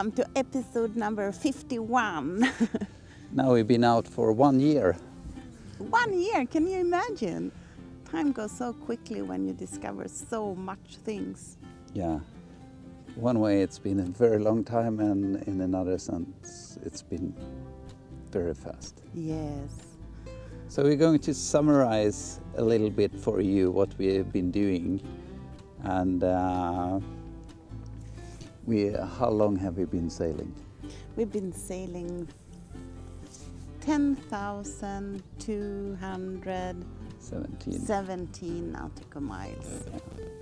Welcome to episode number 51. Now we've been out for one year. One year, can you imagine? Time goes so quickly when you discover so much things. Yeah. One way it's been a very long time, and in another sense, it's been very fast. Yes. So we're going to summarize a little bit for you what we have been doing, and uh, we. How long have we been sailing? We've been sailing 10,217 Seventeen. nautical miles.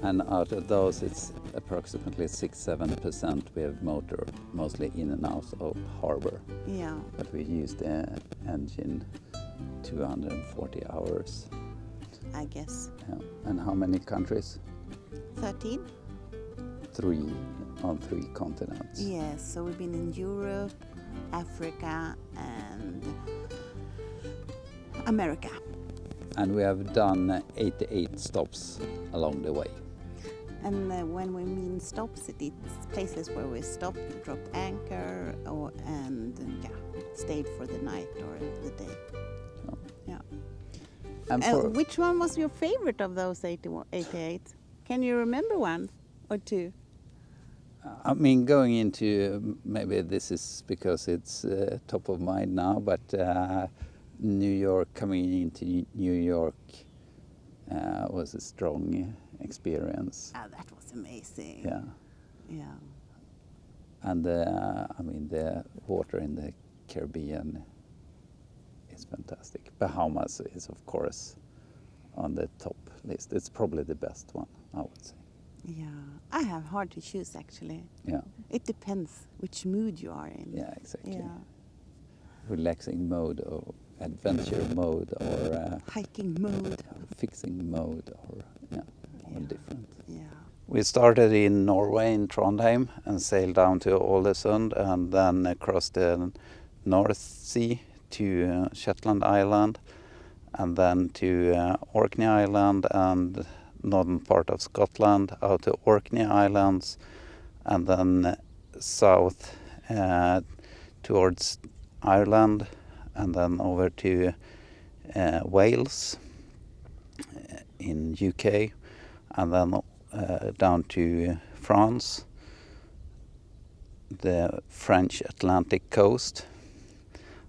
And out of those, it's approximately six, seven percent we have motor, mostly in and out of harbor. Yeah. But we used the engine 240 hours. I guess. Yeah. And how many countries? 13? Three on three continents. Yes, so we've been in Europe, Africa, and America. And we have done 88 stops along the way. And uh, when we mean stops, it's places where we stopped, dropped anchor, or, and yeah, stayed for the night or the day. So. Yeah. And Uh, which one was your favorite of those 81 88? Can you remember one or two? I mean, going into maybe this is because it's uh, top of mind now, but uh, New York, coming into New York uh, was a strong experience. Ah, that was amazing. Yeah. Yeah. And uh, I mean, the water in the Caribbean is fantastic. Bahamas is, of course, on the top list. It's probably the best one, I would say. Yeah. I have hard to choose actually. Yeah, It depends which mood you are in. yeah, exactly. Yeah. Relaxing mode or adventure mode or uh, Hiking mode. Or fixing mode or yeah, all Yeah. different. Yeah. We started in Norway in Trondheim and sailed down to Ålesund and then across the North Sea to uh, Shetland Island and then to uh, Orkney Island and northern part of Scotland out to Orkney Islands and then south uh, towards Ireland and then over to uh, Wales uh, in UK and then uh, down to France, the French Atlantic coast,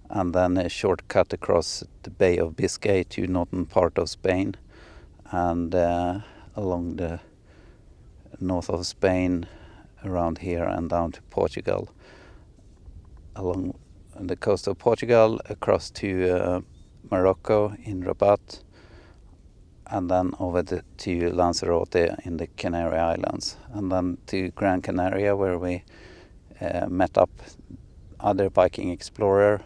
and then a shortcut across the Bay of Biscay to northern part of Spain, and uh, along the north of Spain, around here, and down to Portugal, along the coast of Portugal, across to uh, Morocco in Rabat, and then over the, to Lanzarote in the Canary Islands, and then to Gran Canaria where we uh, met up other Viking explorer,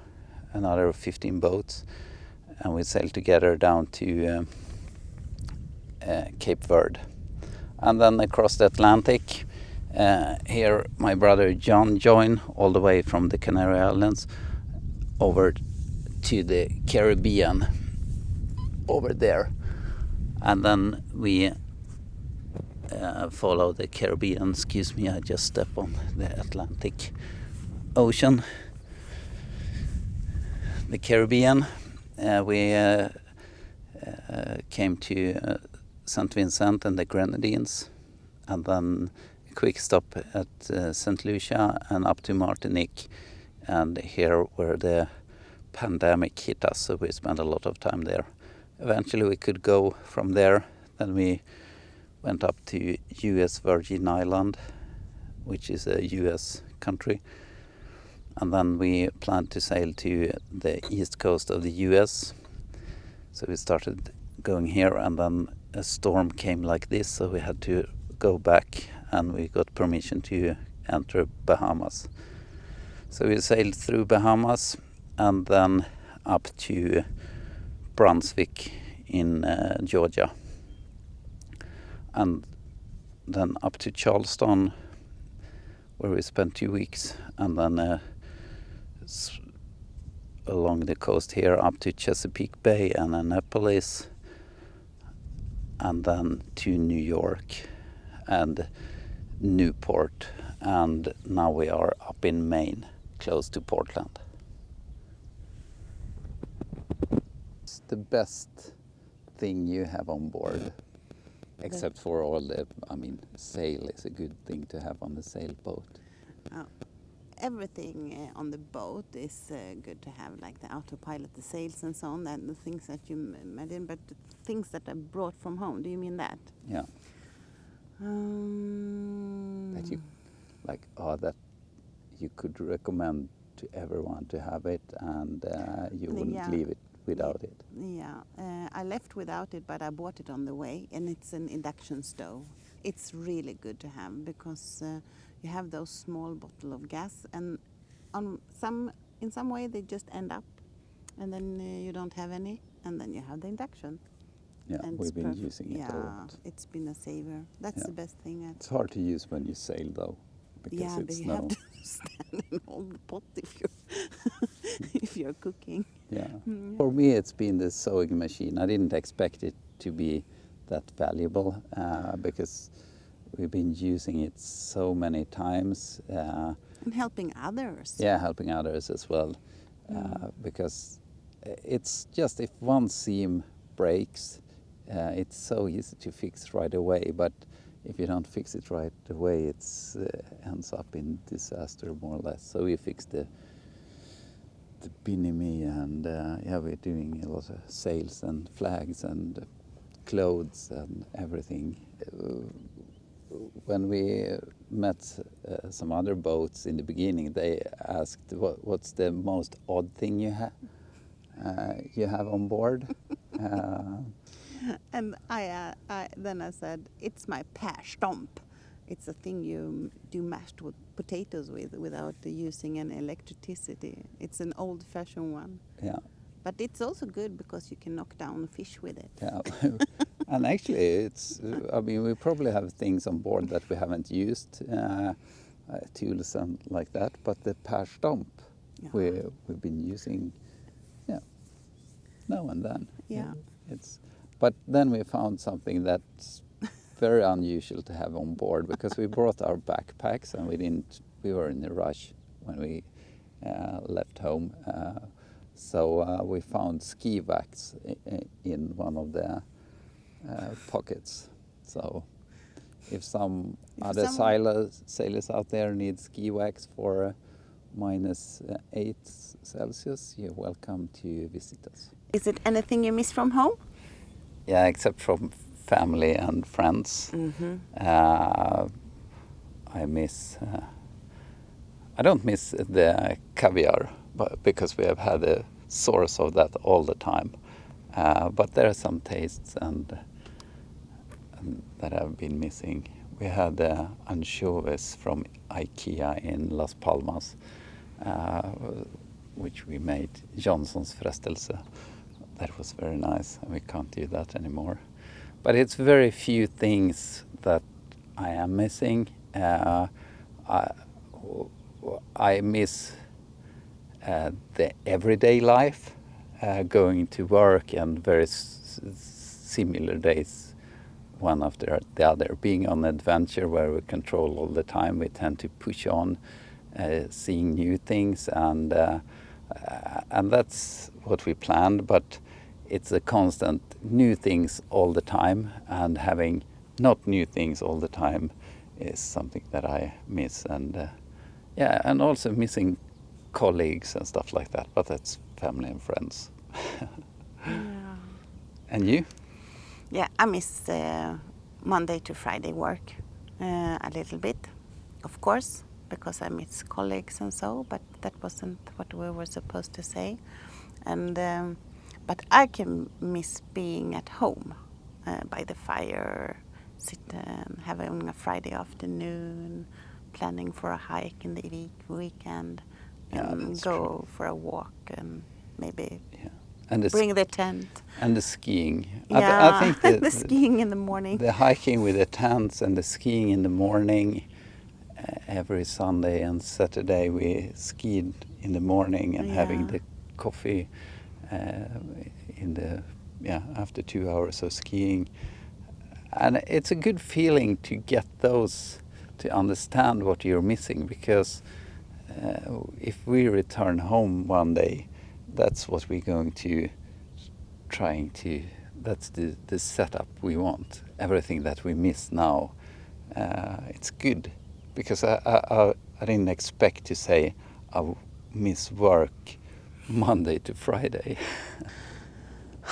another 15 boats, and we sailed together down to um, Cape Verde, and then across the Atlantic. Uh, here, my brother John joined all the way from the Canary Islands over to the Caribbean over there and then we uh, follow the Caribbean. Excuse me, I just stepped on the Atlantic Ocean. The Caribbean. Uh, we uh, came to St. Vincent and the Grenadines, and then a quick stop at uh, St. Lucia and up to Martinique. And here where the pandemic hit us, so we spent a lot of time there eventually we could go from there. Then we went up to U.S. Virgin Island, which is a U.S. country, and then we planned to sail to the east coast of the U.S. So we started going here, and then a storm came like this, so we had to go back, and we got permission to enter Bahamas. So we sailed through Bahamas, and then up to Brunswick in uh, Georgia, and then up to Charleston, where we spent two weeks, and then uh, along the coast here up to Chesapeake Bay and Annapolis, and then to New York and Newport and now we are up in Maine, close to Portland. It's the best thing you have on board, except for all the, I mean, sail is a good thing to have on the sailboat. Oh, everything uh, on the boat is uh, good to have, like the autopilot, the sails and so on, and the things that you mentioned, but the things that I brought from home, do you mean that? Yeah, Um, that you, like, oh, that you could recommend to everyone to have it, and uh, you wouldn't Yeah. leave it without it. Yeah, uh, I left without it, but I bought it on the way, and it's an induction stove. It's really good to have because uh, you have those small bottle of gas, and on some in some way they just end up, and then uh, you don't have any, and then you have the induction. Yeah, and we've been using it yeah, a lot. it's been a saver. That's Yeah. the best thing. It's hard to use when you sail though, because yeah, but it's you no. have to stand and hold the pot if you're if you're cooking. Yeah. Mm, For me, it's been the sewing machine. I didn't expect it to be that valuable uh, because we've been using it so many times. Uh, And helping others. yeah, helping others as well. Uh, Mm. because it's just if one seam breaks, uh, it's so easy to fix right away. But if you don't fix it right away, it uh, ends up in disaster more or less. So we fixed the the bimini and uh, yeah, we're doing a lot of sails and flags and clothes and everything. When we met uh, some other boats in the beginning, they asked, what, "What's the most odd thing you have uh, you have on board?" uh, And I, uh, I then I said, it's my stomp. It's a thing you do mashed with potatoes with without using any electricity. It's an old-fashioned one, yeah, but it's also good because you can knock down fish with it. yeah. and actually, it's. I mean, we probably have things on board that we haven't used, uh, uh, tools and like that. But the per stomp, we Yeah. we've been using, yeah, now and then. Yeah. It's, but then we found something that's very unusual to have on board because we brought our backpacks and we didn't. We were in a rush when we uh, left home, uh, so uh, we found ski i- in one of the uh, pockets. So if some If other sailors, sailors out there need ski wax for uh, minus uh, eight Celsius, you're welcome to visit us. Is it anything you miss from home? Yeah, except from family and friends. Mm-hmm. Uh, I miss. Uh, I don't miss the caviar, but because we have had a source of that all the time. Uh, but there are some tastes and that I've been missing. We had uh, anchovies from IKEA in Las Palmas, uh, which we made Jansson's frestelse. That was very nice, and we can't do that anymore. But it's very few things that I am missing. Uh, I, I miss uh, the everyday life, uh, going to work and very similar days, one after the other. Being on adventure where we control all the time, we tend to push on, uh, seeing new things, and uh, uh, and that's what we planned. But it's a constant new things all the time, and having not new things all the time is something that I miss, and uh, yeah, and also missing colleagues and stuff like that. But that's family and friends. Yeah. And you? Yeah, I miss uh, Monday to Friday work uh, a little bit, of course, because I miss colleagues and so. But that wasn't what we were supposed to say. And um, but I can miss being at home uh, by the fire, sit um, having a Friday afternoon, planning for a hike in the week, weekend, and go true. for a walk and maybe. And the, bring the tent. and the skiing. Yeah, I think the, the skiing in the morning. the hiking with the tents and the skiing in the morning. Uh, every Sunday and Saturday we skied in the morning and having the coffee uh, in the yeah after two hours of skiing. And it's a good feeling to get those to understand what you're missing because uh, if we return home one day, that's what we're going to trying to. That's the the setup we want. Everything that we miss now, uh, it's good because I, I I didn't expect to say I miss work Monday to Friday.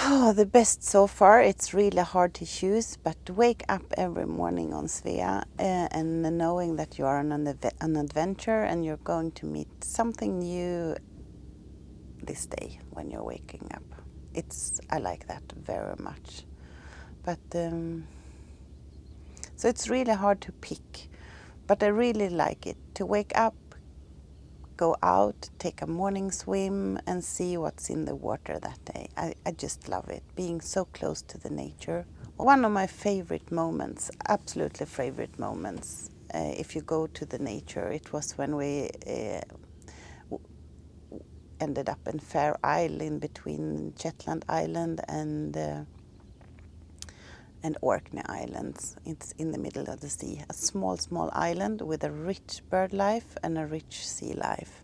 Oh, the best so far. It's really hard to choose, but wake up every morning on Svea uh, and knowing that you are on an, an adventure and you're going to meet something new this day when you're waking up. It's I like that very much, but um, so it's really hard to pick, but I really like it to wake up go out, take a morning swim and see what's in the water that day. I, I just love it, being so close to the nature. One of my favorite moments, absolutely favorite moments, uh, if you go to the nature, it was when we uh, ended up in Fair Isle in between Shetland Island and uh, and Orkney Islands. It's in the middle of the sea, a small, small island with a rich bird life and a rich sea life.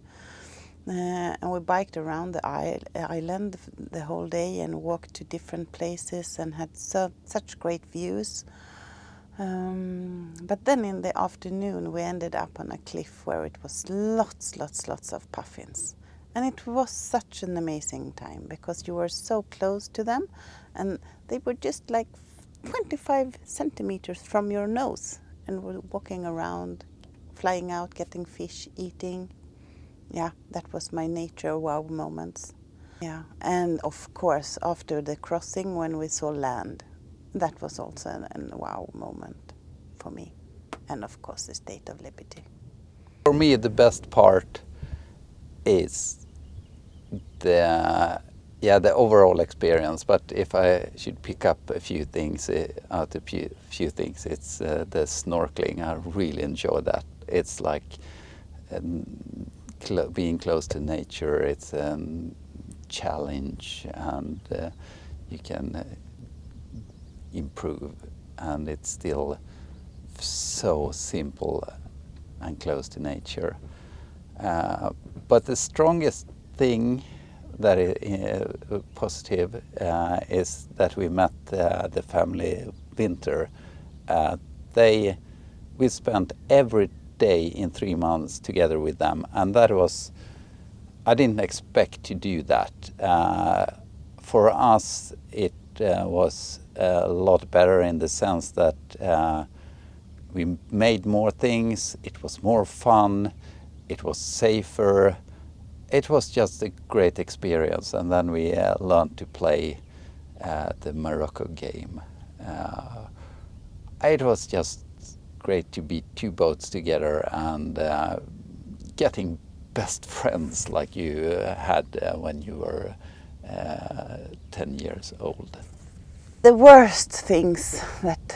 Uh, and we biked around the island the whole day and walked to different places and had so, such great views. Um, but then in the afternoon we ended up on a cliff where it was lots, lots, lots of puffins. And it was such an amazing time because you were so close to them and they were just like 25 centimeters from your nose and we're walking around, flying out, getting fish, eating. Yeah, that was my nature wow moments. Yeah, and of course, after the crossing when we saw land, that was also an, a wow moment for me. And of course, the State of Liberty. For me, the best part is the yeah, the overall experience. But if I should pick up a few things uh, out a few, few things, it's uh, the snorkeling. I really enjoy that. It's like um, cl being close to nature. It's a um, challenge, and uh, you can uh, improve. And it's still so simple and close to nature. Uh, but the strongest thing that is uh, positive uh, is that we met uh, the family Winter. they, we spent every day in three months together with them, and that was, I didn't expect to do that. for us, it was a lot better in the sense that we made more things, it was more fun, it was safer, it was just a great experience and then we uh, learned to play uh, the Morocco game. Uh, it was just great to be two boats together and uh, getting best friends like you had uh, when you were uh, 10 years old. The worst things that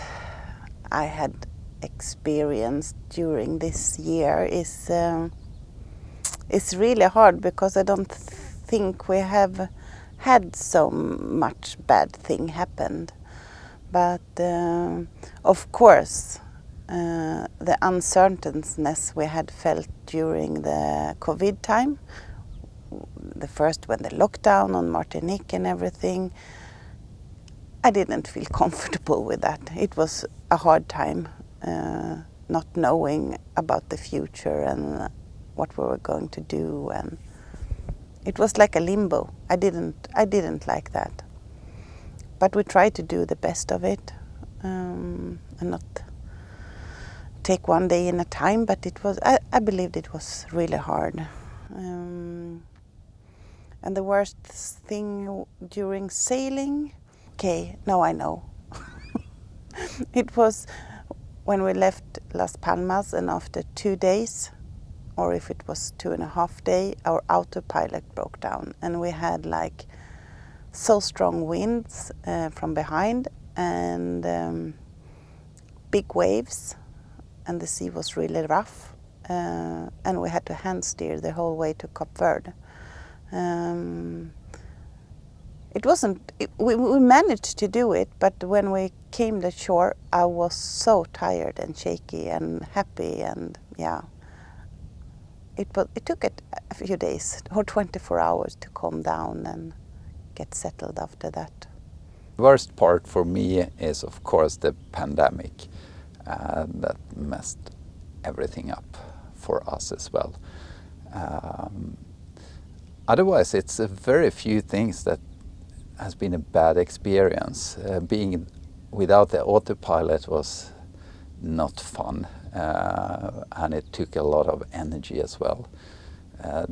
I had experienced during this year is um, it's really hard because I don't think we have had so much bad thing happened. But uh, of course, uh, the uncertainness we had felt during the COVID time, the first when the lockdown on Martinique and everything, I didn't feel comfortable with that. It was a hard time, uh, not knowing about the future and what we were going to do and it was like a limbo. I didn't I didn't like that. But we tried to do the best of it um, and not take one day in a time. But it was I, I believed it was really hard. Um, and the worst thing during sailing, okay, now I know. it was when we left Las Palmas and after two days or if it was two and a half day, our autopilot broke down and we had like so strong winds uh, from behind and um, big waves and the sea was really rough uh, and we had to hand steer the whole way to Cape Verde. Um, it wasn't, it, we, we managed to do it, but when we came to shore, I was so tired and shaky and happy and yeah. It, it took it a few days or 24 hours to calm down and get settled after that. The worst part for me is of course the pandemic uh, that messed everything up for us as well. Um, otherwise it's a very few things that has been a bad experience. Uh, being without the autopilot was not fun and it took a lot of energy as well. Uh,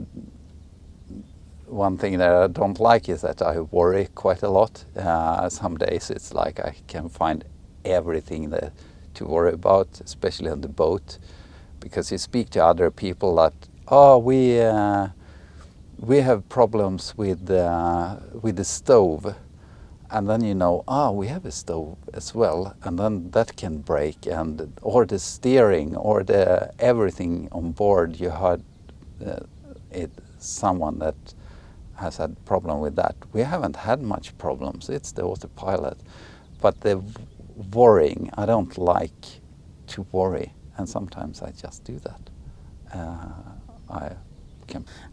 one thing that I don't like is that I worry quite a lot. Uh, some days it's like I can find everything that, to worry about, especially on the boat, because you speak to other people that, oh, we uh, we have problems with uh, with the stove and then you know ah we have a stove as well and then that can break and or the steering or the everything on board you had uh, it someone that has had problem with that. We haven't had much problems. It's the autopilot. But the worrying i don't like to worry and sometimes i just do that. Uh, i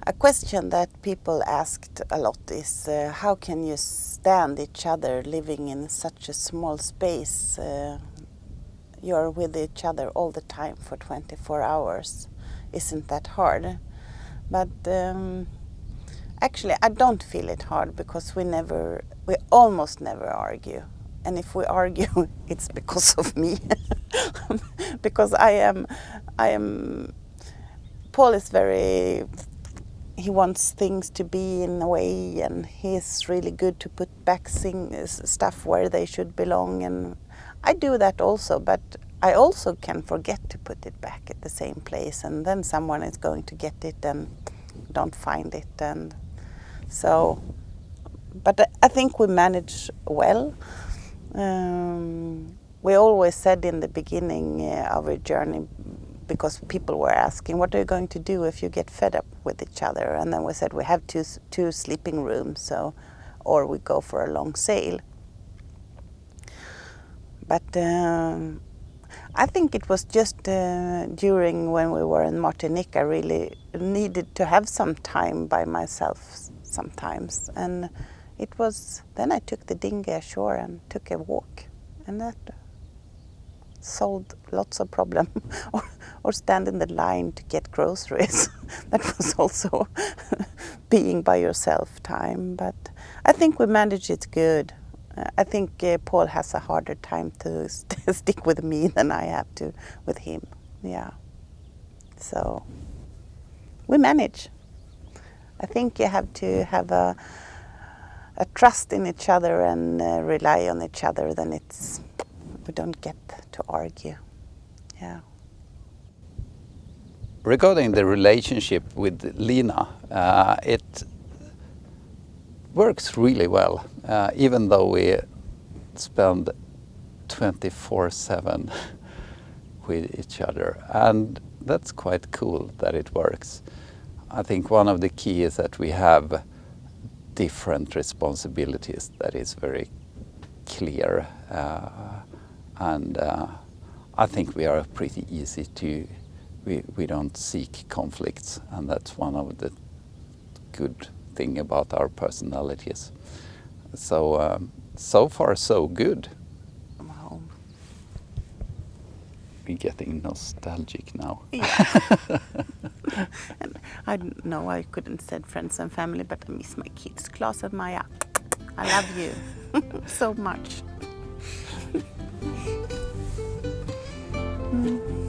a question that people asked a lot is uh, how can you stand each other living in such a small space? Uh, you're with each other all the time for 24 hours. Isn't that hard? But um, actually I don't feel it hard because we never, we almost never argue. And if we argue, it's because of me. because I am, I am Paul is very he wants things to be in a way and he's really good to put back things, stuff where they should belong and I do that also but I also can forget to put it back at the same place and then someone is going to get it and don't find it and so but I think we manage well. Um, we always said in the beginning uh, of our journey because people were asking, what are you going to do if you get fed up with each other? And then we said we have two, two sleeping rooms, so, or we go for a long sail. But um, I think it was just uh, during when we were in Martinique, I really needed to have some time by myself sometimes. And it was, then I took the dinghy ashore and took a walk. And that solved lots of problem or, or stand in the line to get groceries. that was also being by yourself time. But I think we managed it good. Uh, I think uh, Paul has a harder time to st stick with me than I have to with him. Yeah. So we manage. I think you have to have a, a trust in each other and uh, rely on each other. Then it's we don't get to argue. Yeah. Regarding the relationship with Lina, uh, it works really well, uh, even though we spend 24-7 with each other. And that's quite cool that it works. I think one of the key is that we have different responsibilities that is very clear. Uh, and uh, I think we are pretty easy to, we, we don't seek conflicts and that's one of the good thing about our personalities. So, um, so far so good. Wow. We're getting nostalgic now. Yeah. and I know I couldn't said friends and family, but I miss my kids, Claes and Maya, I love you so much. 嗯。